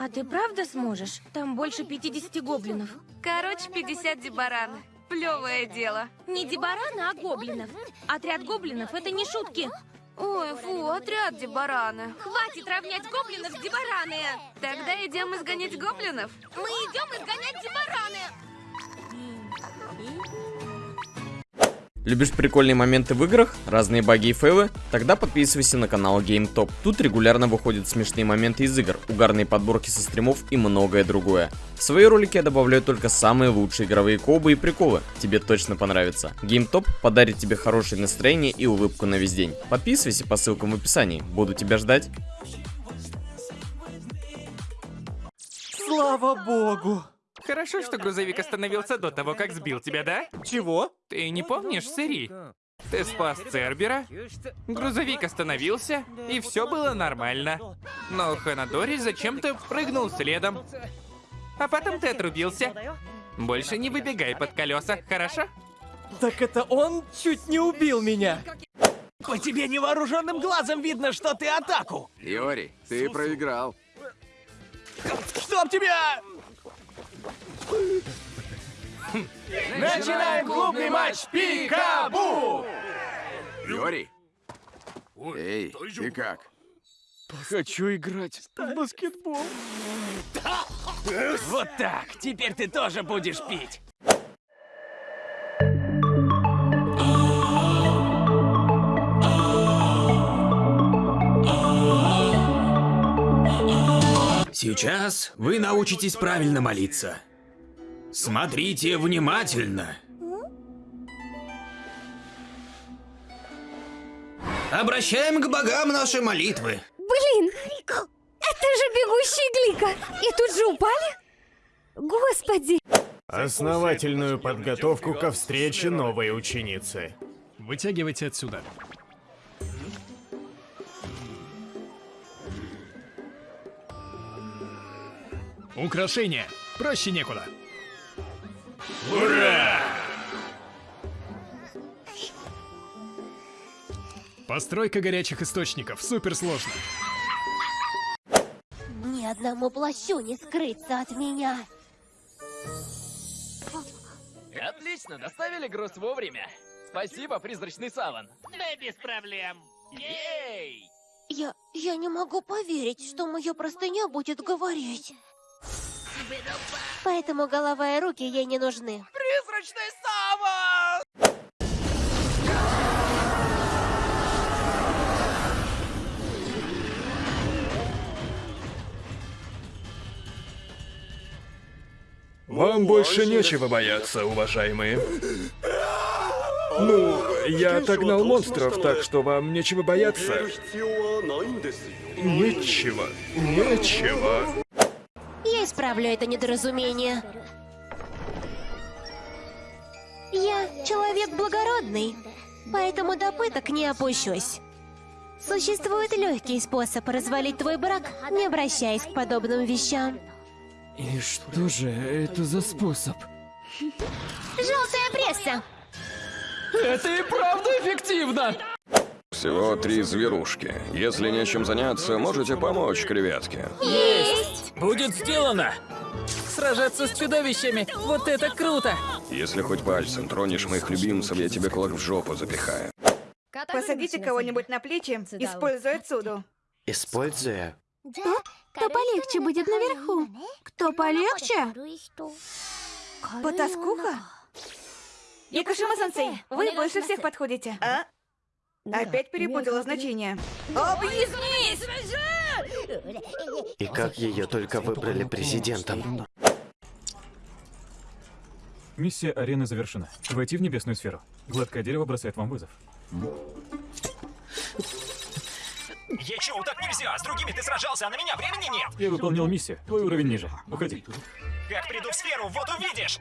А ты правда сможешь? Там больше 50 гоблинов. Короче, 50 дебаран. Плевое дело. Не дебараны, а гоблинов. Отряд гоблинов — это не шутки. Ой, фу, отряд дебараны. Хватит равнять гоблинов с дебараны! Тогда идем изгонять гоблинов? Мы идем изгонять дебараны! Любишь прикольные моменты в играх, разные баги и фейлы? Тогда подписывайся на канал GameTop. Тут регулярно выходят смешные моменты из игр, угарные подборки со стримов и многое другое. В свои ролики я добавляю только самые лучшие игровые кобы и приколы. Тебе точно понравится. GameTop подарит тебе хорошее настроение и улыбку на весь день. Подписывайся по ссылкам в описании. Буду тебя ждать. Слава богу! Хорошо, что грузовик остановился до того, как сбил тебя, да? Чего? Ты не помнишь, Сэри? Ты спас Цербера, грузовик остановился, и все было нормально. Но Ханадори зачем-то прыгнул следом. А потом ты отрубился. Больше не выбегай под колеса, хорошо? Так это он чуть не убил меня. По тебе невооруженным глазом видно, что ты атаку. Йори, ты проиграл. Чтоб тебя! Начинаем клубный матч Пикабу! Йори? Эй, ты как? Хочу играть в баскетбол. Вот так, теперь ты тоже будешь пить. Сейчас вы научитесь правильно молиться. Смотрите внимательно. Обращаем к богам наши молитвы. Блин, это же бегущий Глика. И тут же упали? Господи. Основательную подготовку ко встрече новой ученицы. Вытягивайте отсюда. Украшение. Проще некуда. Ура! Постройка горячих источников. Супер сложно. Ни одному плащу не скрыться от меня. Отлично, доставили груз вовремя. Спасибо, призрачный саван. Да без проблем. Ей! Я... я не могу поверить, что моя простыня будет говорить. Поэтому голова и руки ей не нужны. Призрачный саван! Вам больше нечего бояться, уважаемые. Ну, я отогнал монстров, так что вам нечего бояться. Нечего, нечего. Исправлю это недоразумение. Я человек благородный, поэтому до пыток не опущусь. Существует легкий способ развалить твой брак, не обращаясь к подобным вещам. И что же это за способ? Желтая пресса! Это и правда эффективно! Всего три зверушки. Если нечем заняться, можете помочь креветке. Есть! Будет сделано! Сражаться с чудовищами, вот это круто! Если хоть пальцем тронешь моих любимцев, я тебе кулак в жопу запихаю. Посадите кого-нибудь на плечи, используя цуду. Используя. Кто полегче будет наверху? Кто полегче? Потаскуха? Якушима-сенсей, вы больше всех подходите. А? Опять перепутала значение. Объяснись! И как ее только выбрали президентом. Миссия арены завершена. Войти в небесную сферу. Гладкое дерево бросает вам вызов. Ечоу, так нельзя! С другими ты сражался, а на меня времени нет! Я выполнил миссию. Твой уровень ниже. Уходи. Как приду в сферу, вот увидишь!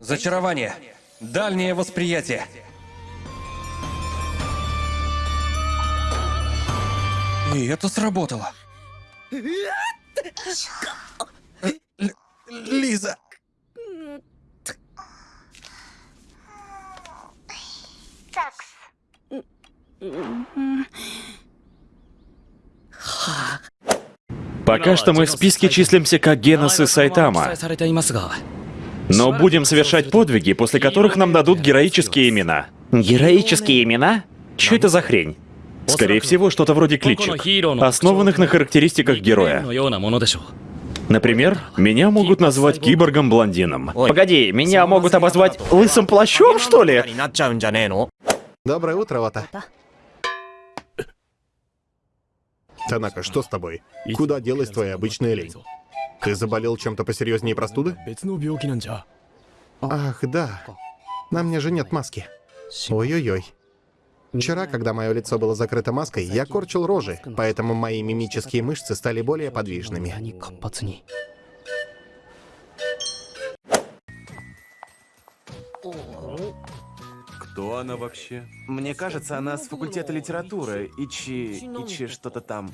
Зачарование. Дальнее восприятие. И это сработало. Л- Лиза. Пока что мы в списке числимся как Генос и Сайтама. Но будем совершать подвиги, после которых нам дадут героические имена. Героические имена? Что это за хрень? Скорее всего, что-то вроде кличек, основанных на характеристиках героя. Например, меня могут назвать киборгом-блондином. Погоди, меня могут обозвать лысым плащом, что ли? Доброе утро, Ота. Танака, что с тобой? Куда делась твоя обычная лень? Ты заболел чем-то посерьезнее простуды? Ах, да. На мне же нет маски. Ой-ой-ой. Вчера, когда мое лицо было закрыто маской, я корчил рожи, поэтому мои мимические мышцы стали более подвижными. Кто она вообще? Мне кажется, она с факультета литературы. Ичи... Ичи что-то там.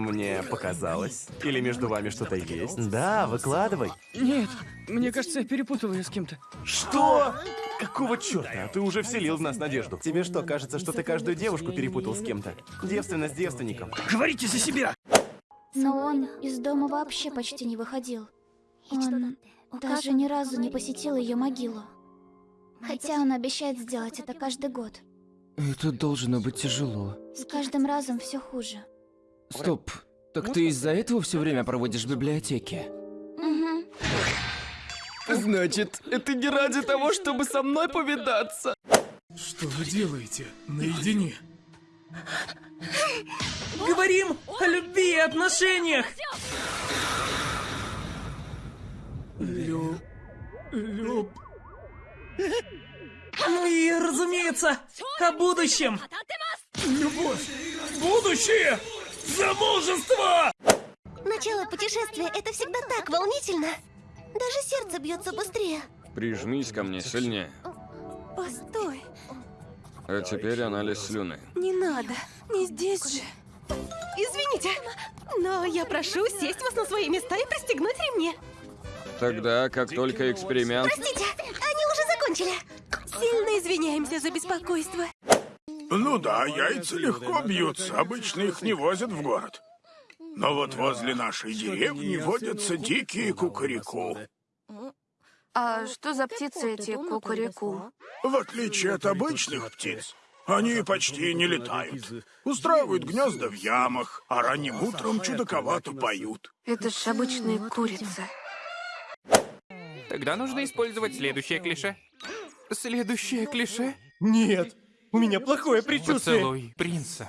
Мне показалось. Или между вами что-то есть? Да, выкладывай. Нет, мне кажется, я перепутал ее с кем-то. Что? Какого черта? Ты уже вселил в нас надежду. Тебе что, кажется, что ты каждую девушку перепутал с кем-то? Девственность с девственником. Говорите за себя! Но он из дома вообще почти не выходил. Он даже ни разу не посетил ее могилу. Хотя он обещает сделать это каждый год. Это должно быть тяжело. С каждым разом все хуже. Стоп, так ты из-за этого все время проводишь в библиотеке? Угу. Значит, это не ради того, чтобы со мной повидаться. Что вы делаете наедине? Говорим о любви и отношениях! Люб... Люб... Ну и, разумеется, о будущем! Любовь! Будущее! Замужество! Начало путешествия — это всегда так волнительно. Даже сердце бьется быстрее. Прижмись ко мне сильнее. Постой, А теперь анализ слюны. не надо. Не здесь же. Извините, но я прошу сесть вас на свои места и пристегнуть ремни. Тогда, как только эксперимент... Простите, они уже закончили. Сильно извиняемся за беспокойство. Ну да, яйца легко бьются, обычно их не возят в город. Но вот возле нашей деревни водятся дикие кукареку. А что за птицы эти кукареку? В отличие от обычных птиц, они почти не летают. Устраивают гнезда в ямах, а ранним утром чудаковато поют. Это ж обычные курицы. Тогда нужно использовать следующее клише. Следующее клише? Нет, у меня плохое предчувствие. Поцелуй принца.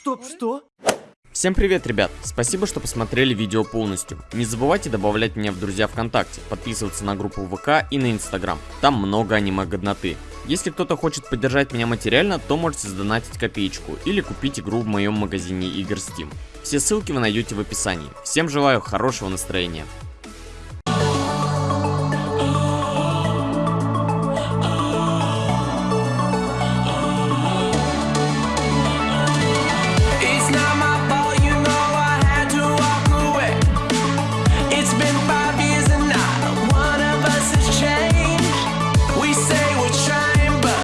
Стоп, что? Всем привет, ребят! Спасибо, что посмотрели видео полностью. Не забывайте добавлять меня в друзья ВКонтакте, подписываться на группу ВК и на Инстаграм. Там много аниме-годноты. Если кто-то хочет поддержать меня материально, то можете сдонатить копеечку или купить игру в моем магазине игр Steam. Все ссылки вы найдете в описании. Всем желаю хорошего настроения.